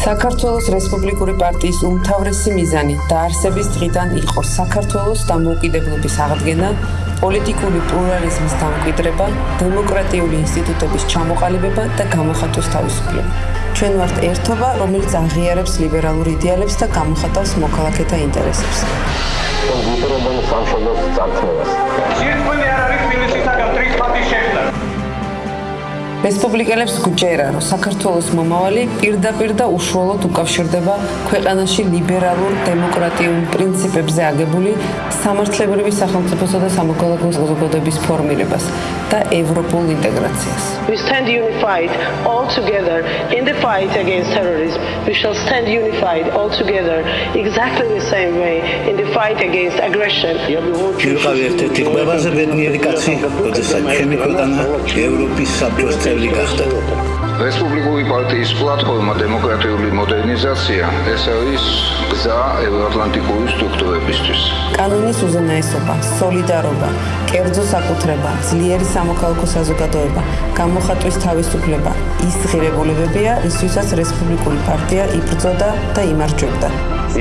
საქართველოს რესპუბლიკური პარტიის უმთავრესი მიზანი დაარსების დღიდან იყო საქართველოს დამოუკიდებლობის აღდგენა, პოლიტიკური პლურალიზმის დამკვიდრება, დემოკრატიული ინსტიტუტების ჩამოყალიბება და გამოხატვის თავისუფლება. ჩვენ ვართ ერთობა, რომელიც აღიარებს ლიბერალურ იდეალებს და გამოხატავს მოქალაქეთა ინტერესებს. ვიტრობენ სამშობლოს წარქმევას. რესპუბლიკელებს გუჯერა, რომ საქართველოს მომავალი პირდაპირ და უშუალოდ უკავშირდება ქვეყანაში ლიბერალურ დემოკრატიულ პრინციპებზე აგებული სამართლებრივი სახელმწიფოსა და სამოქალაქო საზოგადოების ფორმირებას და ევროპულ ინტეგრაციას. We stand unified all together in the fight against terrorism. We shall stand unified all together exactly the same way in the fight against aggression. ვიყავი ერთ-ერთი ყველაზე ბედნიერი კაცი, როდესაც ჩემი ქვეყანა ევროპის საბჭოს წევრი გახდა. რესპუბლიკური პარტიის პლატფორმა დემოკრატიული მოდერნიზაცია ეს არის გზა ევროატლანტიკური სტრუქტურებისთვის. კანონის უზენაესობა, სოლიდარობა, კერძო საკუთრება, ძლიერი სამოქალაქო საზოგადოება, გამოხატვის თავისუფლება ის ღირებულებებია, რისთვისაც რესპუბლიკური პარტია იბრძოდა და იმარჯვებდა.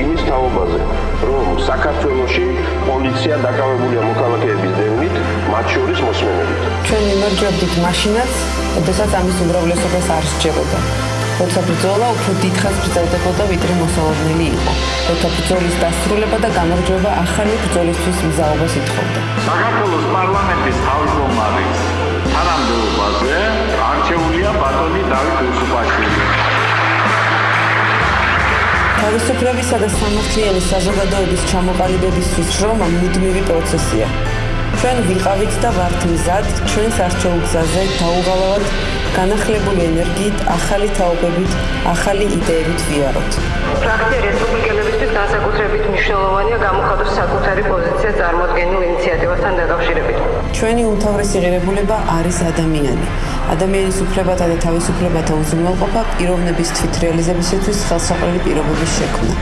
იმის თაობაზე, რომ საქართველოში პოლიცია დაკავებულია მოქალაქეების დევნით, მათ შორის მოსმენებით. ჩვენ იმარჯვებდით მაშინაც, როდესაც ამის უმრავლესობას არ სჯეროდა. როცა ბრძოლა უფრო დიდხანს გრძელდებოდა, ვიდრე მოსალოდნელი იყო. როცა ბრძოლის დასრულება და გამარჯვება ახალი ბრძოლისთვის მზაობას ითხოვდა. საქართველოს პარლამენტის თავმჯდომარის თანამდებობაზე არჩეულია ბატონი დავით უსუპაშვილი. თავისუფლებისა და სამართლიანი საზოგადოების ჩამოყალიბებისთვის შრომა მუდმივი პროცესია. ჩვენ ვიყავით და ვართ მზად ჩვენს არჩეულ გზაზე დაუღალავად განახლებული ენერგიით, ახალი თაობებით, ახალი იდეებით ვიაროთ. ფრაქცია რესპუბლიკელებისთვის განსაკუთრებით მნიშვნელოვანია გამოხატოს საკუთარი პოზიცია წარმოადგენილ ინიციატივასთან დაკავშირებით. ჩვენი უმთავრესი ღირებულება არის ადამიანი. ადამიანის უფლებათა და თავისუფლებათა უზრუნველყოფა პიროვნების თვითრეალიზებისათვის ხელსაყრელი პირობების შექმნა.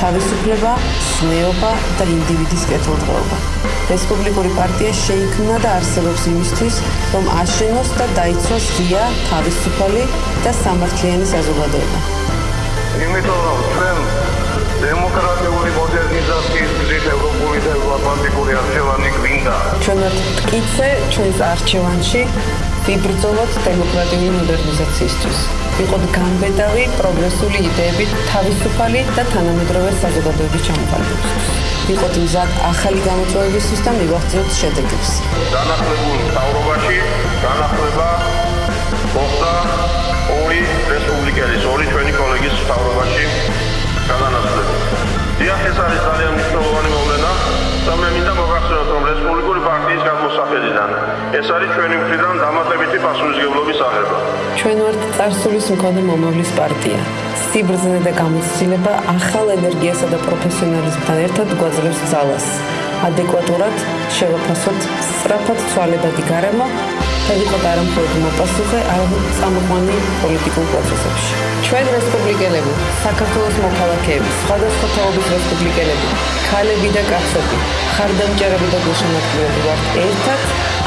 თავისუფლება, ზნეობა და ინდივიდის კეთილდღეობა. რესპუბლიკური პარტია შეიქმნა და არსებობს იმისთვის, რომ აშენოს და დაიცვას ღია, თავისუფალი და სამართლიანი საზოგადოება. იმიტომ რომ ჩვენ დემოკრატიული მოდერნიზაციის გზით ევროპული და ევროატლანტიკური არჩევანი გვინდა. ჩვენ ვართ მტკიცე ჩვენს არჩევანში ვიბრძოლოთ დემოკრატიული მოდერნიზაციისთვის. ვიყოთ გამბედავი პროგრესული იდეებით თავისუფალი და თანამედროვე საზოგადოების ჩამოყალიბებისთვის. ვიყოთ მზად ახალი გამოწვევებისთვის და მივახციოთ შედეგებს. განახლებულ მთავრობაში განახლება მოხდა ორი რესპუბლიკელის, ორი ჩვენი კოლეგის მთავრობაში განანაცვლება. დიახ, ეს არის ძალიან და მე მინდა მოგახსენოთ, რომ რესპუბლიკური პარტიის გამოსახედიდან ეს არის ჩვენი მხრიდან დამატებითი პასუხისგებლობის აღება. ჩვენ ვართ წარსულის მქონე მომავლის პარტია. სიბრძნე და გამოცდილება ახალ ენერგიასა და პროფესიონალიზმთან ერთად გვაძლევს ძალას. ადეკვატურად შევაფასოთ სწრაფად ცვალებადი გარემო და ვიყოთ არამხოლოდ მოპასუხე, არამედ წამოყვანი პოლიტიკურ პროცესებში. ჩვენ რესპუბლიკელები, საქართველოს მოქალაქეები, სხვადასხვა თაობის რესპუბლიკელები, ქალები და კაცები, ხარდამჭერები და გულშემატკივრები ვართ ერთად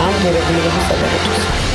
ამ ღირებულებების საგარეჯოს.